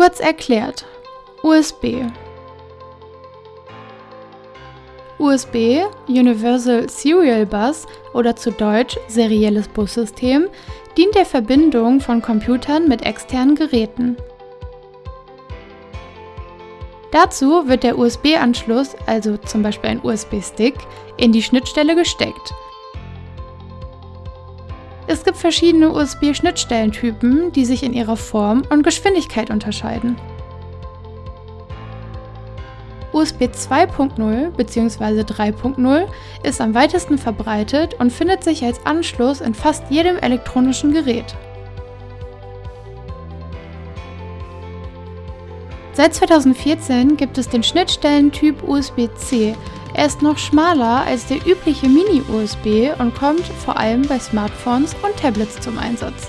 Kurz erklärt. USB. USB, Universal Serial Bus oder zu Deutsch serielles Bussystem, dient der Verbindung von Computern mit externen Geräten. Dazu wird der USB-Anschluss, also zum Beispiel ein USB-Stick, in die Schnittstelle gesteckt. Es gibt verschiedene USB-Schnittstellentypen, die sich in ihrer Form und Geschwindigkeit unterscheiden. USB 2.0 bzw. 3.0 ist am weitesten verbreitet und findet sich als Anschluss in fast jedem elektronischen Gerät. Seit 2014 gibt es den Schnittstellentyp USB-C. Er ist noch schmaler als der übliche Mini-USB und kommt vor allem bei Smartphones und Tablets zum Einsatz.